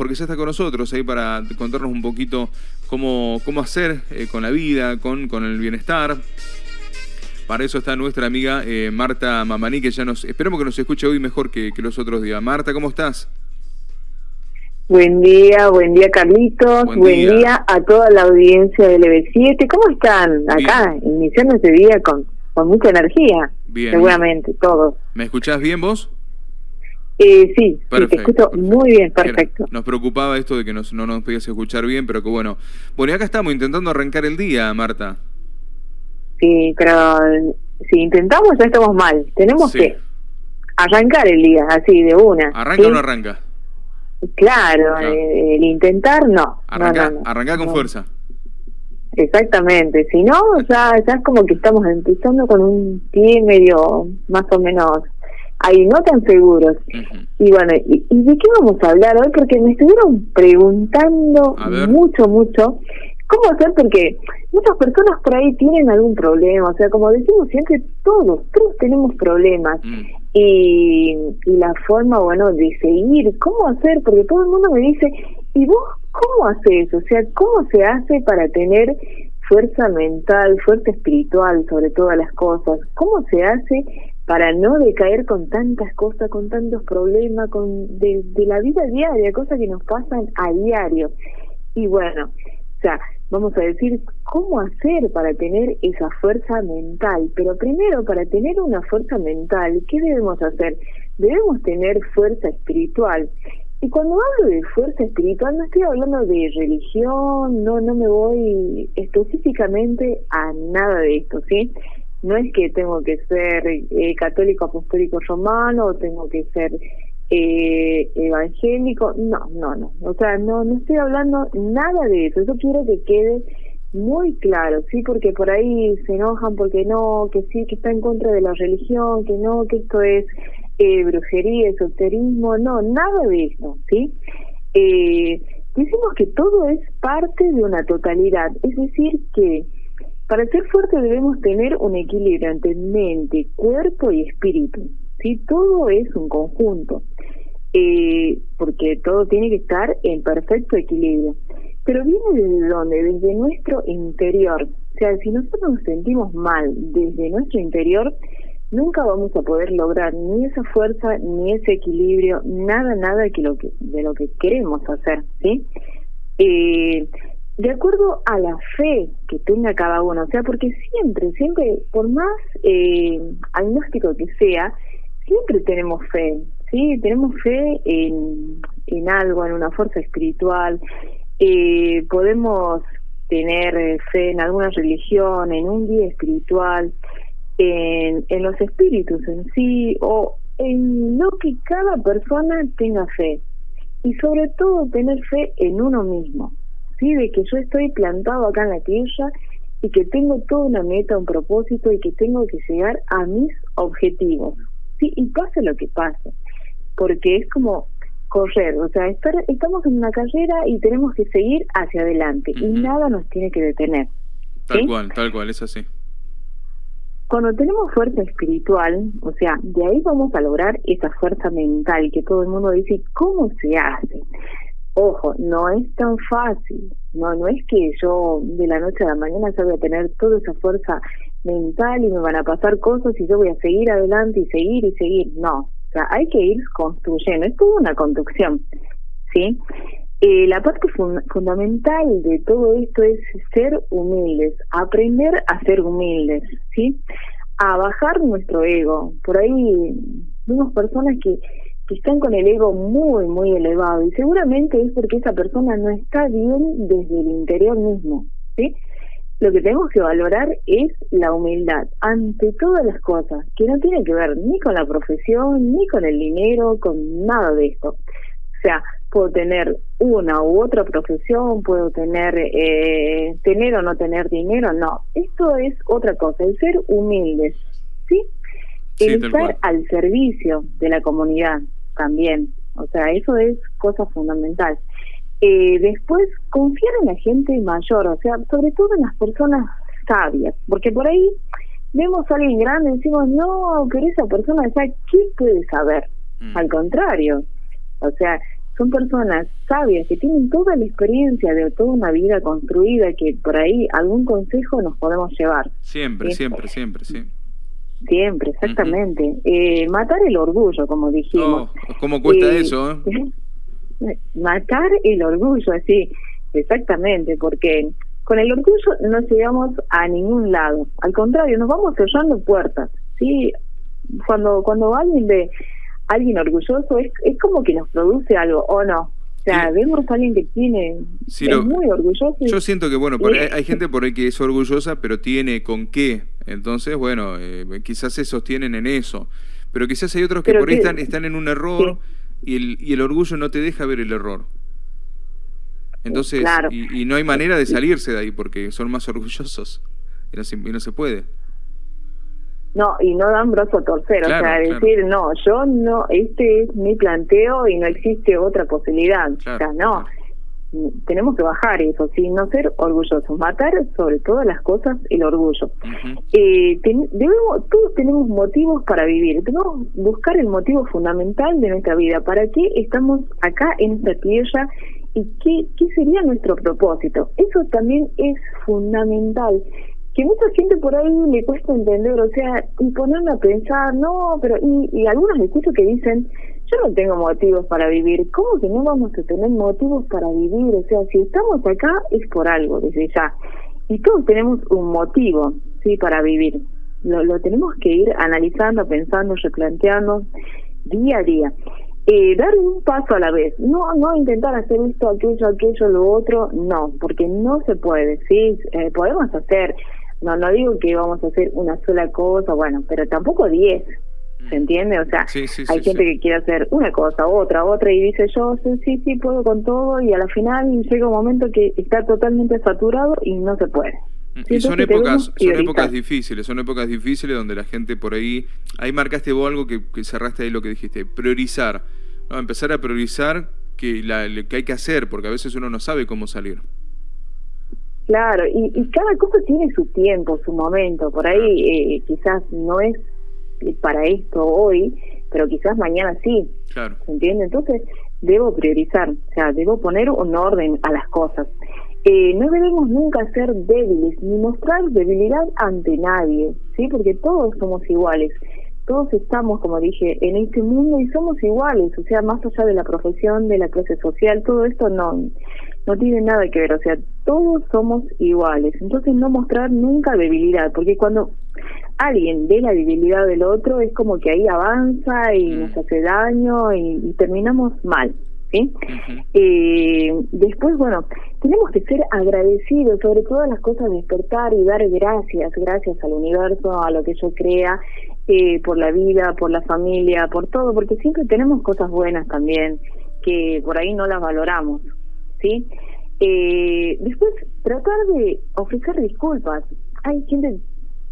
porque ya está con nosotros ahí para contarnos un poquito cómo, cómo hacer eh, con la vida, con, con el bienestar. Para eso está nuestra amiga eh, Marta Mamani, que ya nos... Esperemos que nos escuche hoy mejor que, los otros días. Marta, ¿cómo estás? Buen día, buen día Carlitos, buen, día. a toda la audiencia del EB7. ¿Cómo están? Acá, iniciando este día con, con mucha energía. Bien. Seguramente, todos. ¿Me escuchás bien vos? Eh, sí, te escucho muy bien, perfecto. Nos preocupaba esto de que no nos podías escuchar bien, pero que bueno. Bueno, y acá estamos intentando arrancar el día, Marta. Sí, pero si intentamos ya estamos mal. Tenemos que arrancar el día, así, de una. ¿Arranca o no arranca? Claro, eh, el intentar no. Arranca, con fuerza. Exactamente, si no, ya, ya es como que estamos empezando con un pie medio más o menos ahí no tan seguros. Y bueno, ¿y, de qué vamos a hablar hoy? Porque me estuvieron preguntando mucho, mucho cómo hacer, porque muchas personas por ahí tienen algún problema, o sea, como decimos siempre, todos, todos tenemos problemas. Mm. Y, y la forma, bueno, de seguir, ¿cómo hacer? Porque todo el mundo me dice, ¿y vos cómo haces? O sea, ¿cómo se hace para tener fuerza mental, fuerza espiritual sobre todas las cosas? ¿Cómo se hace para no decaer con tantas cosas, con tantos problemas, con de, la vida diaria, cosas que nos pasan a diario. Y bueno, o sea, vamos a decir cómo hacer para tener esa fuerza mental. Pero primero, para tener una fuerza mental, ¿qué debemos hacer? Debemos tener fuerza espiritual. Y cuando hablo de fuerza espiritual no estoy hablando de religión, no no me voy específicamente a nada de esto, ¿sí? No es que tengo que ser eh, católico apostólico romano o tengo que ser eh, evangélico, no, no, no, o sea, no, no estoy hablando nada de eso, eso quiero que quede muy claro, sí, porque por ahí se enojan porque no, que sí, que está en contra de la religión, que no, que esto es eh, brujería, esoterismo, no, nada de eso, sí. Eh, decimos que todo es parte de una totalidad, es decir, que para ser fuerte debemos tener un equilibrio entre mente, cuerpo y espíritu. ¿sí? Todo es un conjunto, eh, porque todo tiene que estar en perfecto equilibrio. Pero viene desde dónde? Desde nuestro interior. O sea, si nosotros nos sentimos mal desde nuestro interior, nunca vamos a poder lograr ni esa fuerza, ni ese equilibrio, nada, nada de, lo que, de lo que queremos hacer, ¿sí? Eh, de acuerdo a la fe que tenga cada uno, o sea, porque siempre, siempre, por más eh, agnóstico que sea, siempre tenemos fe, ¿sí? Tenemos fe en, en algo, en una fuerza espiritual, eh, podemos tener fe en alguna religión, en un día espiritual, en, en los espíritus en sí, o en lo que cada persona tenga fe. Y sobre todo tener fe en uno mismo de que yo estoy plantado acá en la tierra y que tengo toda una meta, un propósito y que tengo que llegar a mis objetivos, ¿sí? Y pase lo que pase, porque es como correr, o sea, estar, estamos en una carrera y tenemos que seguir hacia adelante y nada nos tiene que detener. Tal cual, tal cual, es así. Cuando tenemos fuerza espiritual, o sea, de ahí vamos a lograr esa fuerza mental que todo el mundo dice, ¿cómo se hace? Ojo, no es tan fácil, no, no es que yo de la noche a la mañana ya voy a tener toda esa fuerza mental y me van a pasar cosas y yo voy a seguir adelante y seguir y seguir, no, o sea, hay que ir construyendo, es toda una construcción, ¿sí? Eh, la parte fundamental de todo esto es ser humildes, aprender a ser humildes, ¿sí? A bajar nuestro ego. Por ahí vemos personas que que están con el ego muy, muy elevado y seguramente es porque esa persona no está bien desde el interior mismo, ¿sí? Lo que tenemos que valorar es la humildad ante todas las cosas, que no tiene que ver ni con la profesión, ni con el dinero, con nada de esto. O sea, puedo tener una u otra profesión, puedo tener eh, tener o no tener dinero, no. Esto es otra cosa, el ser humildes, ¿sí? el estar al servicio de la comunidad, también. O sea, eso es cosa fundamental. Eh, después, confiar en la gente mayor, o sea, sobre todo en las personas sabias, porque por ahí vemos a alguien grande y decimos, no, pero esa persona ya, ¿qué puede saber? Mm. Al contrario, o sea, son personas sabias que tienen toda la experiencia de toda una vida construida que por ahí algún consejo nos podemos llevar. Siempre, siempre, siempre, sí. Siempre, exactamente. eh, matar el orgullo, como dijimos. Oh, ¿Cómo cuesta eh, eso? Eh? matar el orgullo, sí, exactamente, porque con el orgullo no llegamos a ningún lado. Al contrario, nos vamos cerrando puertas. ¿sí? Cuando, cuando alguien ve alguien orgulloso, es, es como que nos produce algo, ¿o no? O sea, vemos a alguien que tiene, es muy orgulloso. Yo siento que, bueno, hay, gente por ahí que es orgullosa, pero tiene con qué. Entonces, bueno, eh, quizás se sostienen en eso. Pero quizás hay otros que por ahí están, están en un error y, el, y el orgullo no te deja ver el error. Entonces, y, no hay manera de salirse de ahí porque son más orgullosos y no y no se puede. No, y no dan brazo a torcer, o sea, decir, no, yo no, este es mi planteo y no existe otra posibilidad. o sea, no, tenemos que bajar eso, ¿sí? no ser orgullosos, matar sobre todas las cosas el orgullo. eh, debemos, todos tenemos motivos para vivir, tenemos que buscar el motivo fundamental de nuestra vida, para qué estamos acá en esta tierra y qué, qué sería nuestro propósito. Eso también es fundamental que mucha gente por ahí le cuesta entender, o sea, y ponerme a pensar, no, pero, y, y algunos escucho que dicen, yo no tengo motivos para vivir, ¿cómo que no vamos a tener motivos para vivir? O sea, si estamos acá es por algo, desde ya. Y todos tenemos un motivo, sí, para vivir. Lo, lo tenemos que ir analizando, pensando, replanteando día a día. Eh, dar un paso a la vez, no no intentar hacer esto, aquello, aquello, lo otro, no, porque no se puede, sí, eh, podemos hacer no, no digo que vamos a hacer una sola cosa, bueno, pero tampoco diez. ¿Se entiende? O sea, hay gente que quiere hacer una cosa, otra, otra, y dice yo, sí, sí, sí, puedo con todo, y a la final llega un momento que está totalmente saturado y no se puede. Mm, y son épocas, son épocas difíciles, son épocas difíciles donde la gente por ahí, ahí marcaste vos algo que, cerraste ahí lo que dijiste, priorizar, ¿no? empezar a priorizar que, la, que hay que hacer, porque a veces uno no sabe cómo salir. Claro, y, y cada cosa tiene su tiempo, su momento. Por ahí eh, quizás no es para esto hoy, pero quizás mañana sí. Claro. ¿Se entiende? Entonces debo priorizar, o sea, debo poner un orden a las cosas. Eh, no debemos nunca ser débiles ni mostrar debilidad ante nadie, ¿sí? Porque todos somos iguales. Todos estamos, como dije, en este mundo y somos iguales, o sea, más allá de la profesión, de la clase social, todo esto no no tiene nada que ver, o sea, todos somos iguales. Entonces no mostrar nunca debilidad, porque cuando alguien ve la debilidad del otro es como que ahí avanza y mm. nos hace daño y, terminamos mal. ¿sí? eh, después, bueno, tenemos que ser agradecidos sobre todas las cosas, despertar y dar gracias, gracias al universo, a lo que yo crea, eh, por la vida, por la familia, por todo, porque siempre tenemos cosas buenas también que por ahí no las valoramos. ¿sí? Eh, después, tratar de ofrecer disculpas. Hay gente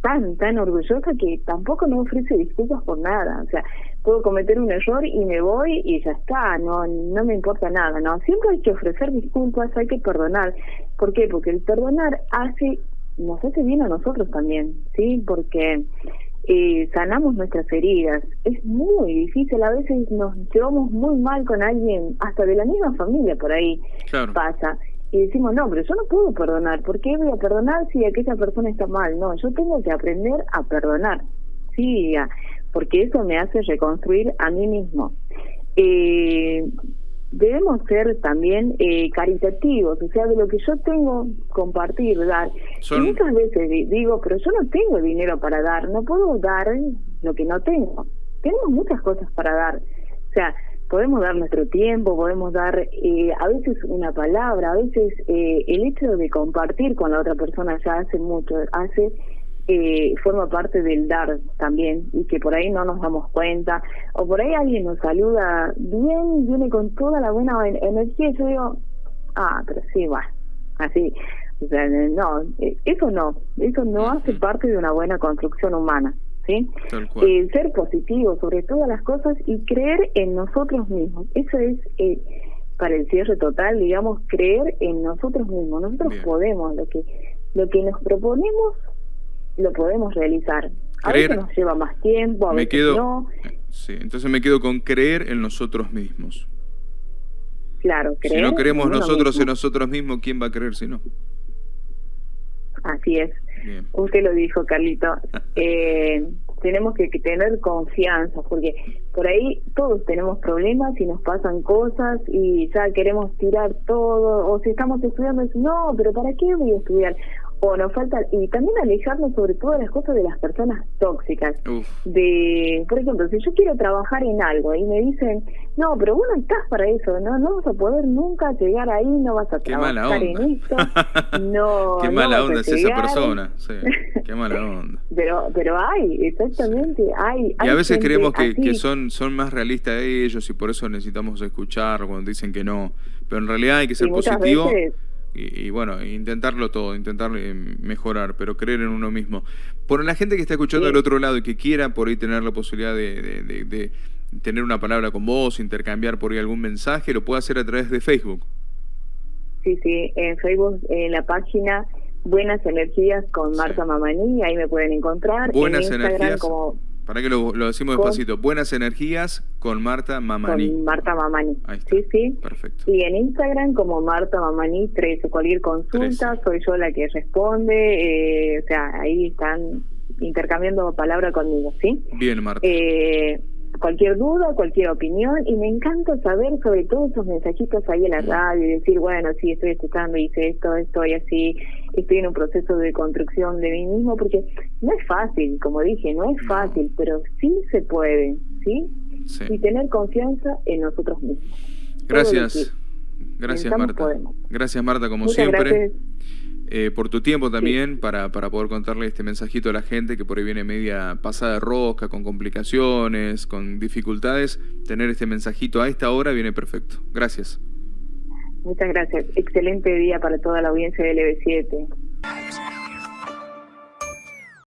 tan, tan orgullosa que tampoco no ofrece disculpas por nada. O sea, puedo cometer un error y me voy y ya está, no, no me importa nada, ¿no? Siempre hay que ofrecer disculpas, hay que perdonar. ¿Por qué? Porque el perdonar hace, nos hace bien a nosotros también, ¿sí? Porque eh, sanamos nuestras heridas. Es muy difícil, a veces nos llevamos muy mal con alguien, hasta de la misma familia por ahí pasa. Y decimos, no, pero yo no puedo perdonar. ¿Por qué voy a perdonar si aquella persona está mal? No, yo tengo que aprender a perdonar. Sí, porque eso me hace reconstruir a mí mismo. Eh, debemos ser también eh, caritativos, o sea, de lo que yo tengo, compartir, dar. Y muchas veces digo, pero yo no tengo dinero para dar, no puedo dar lo que no tengo. Tenemos muchas cosas para dar. O sea, podemos dar nuestro tiempo, podemos dar eh, a veces una palabra, a veces eh, el hecho de compartir con la otra persona ya hace mucho, hace eh, forma parte del dar también y que por ahí no nos damos cuenta o por ahí alguien nos saluda bien viene con toda la buena energía y yo digo ah pero sí va así o sea no eh, eso no eso no hace parte de una buena construcción humana sí eh, ser positivo sobre todas las cosas y creer en nosotros mismos eso es eh, para el cierre total digamos creer en nosotros mismos nosotros podemos lo que lo que nos proponemos lo podemos realizar. A veces nos lleva más tiempo, a veces no. Sí, entonces me quedo con creer en nosotros mismos. claro, creer Si no creemos nosotros en nosotros mismos, ¿quién va a creer si no? Así es. Usted lo dijo, Carlito. eh, tenemos que, tener confianza, porque por ahí todos tenemos problemas y nos pasan cosas y ya queremos tirar todo, o si estamos estudiando, no, pero ¿para qué voy a estudiar? O nos falta y también alejarnos sobre todo de las cosas de las personas tóxicas. De por ejemplo si yo quiero trabajar en algo y me dicen no pero vos no estás para eso no no vas a poder nunca llegar ahí no vas a trabajar en esto no qué mala onda es esa persona sí, qué mala onda. Pero pero hay exactamente hay, y a veces creemos que, que, son son más realistas ellos y por eso necesitamos escuchar cuando dicen que no. Pero en realidad hay que ser positivo y, bueno, intentarlo todo, intentar mejorar, pero creer en uno mismo. Por la gente que está escuchando del otro lado y que quiera por ahí tener la posibilidad de, tener una palabra con vos, intercambiar por ahí algún mensaje, lo puede hacer a través de Facebook. Sí, sí, en Facebook, en la página Buenas Energías con Marta Mamani, ahí me pueden encontrar. Buenas Energías. Como para que lo, decimos despacito. Buenas energías con Marta Mamani. Con Marta Mamani. Sí, sí. Perfecto. Y en Instagram como Marta Mamani 13. Cualquier consulta, soy yo la que responde. Eh, o sea, ahí están intercambiando palabra conmigo, ¿sí? Bien, Marta. Eh, cualquier duda, cualquier opinión y me encanta saber sobre todo esos mensajitos ahí en la radio y decir, bueno, sí, estoy escuchando, hice esto, estoy así, estoy en un proceso de construcción de mí mismo, porque no es fácil, como dije, no es fácil, pero sí se puede, ¿sí? Y tener confianza en nosotros mismos. Gracias. Gracias, Marta. Gracias, Marta, como siempre. Eh, por tu tiempo también para, para poder contarle este mensajito a la gente que por ahí viene media pasada de rosca, con complicaciones, con dificultades. Tener este mensajito a esta hora viene perfecto. Gracias. Muchas gracias. Excelente día para toda la audiencia del LB7.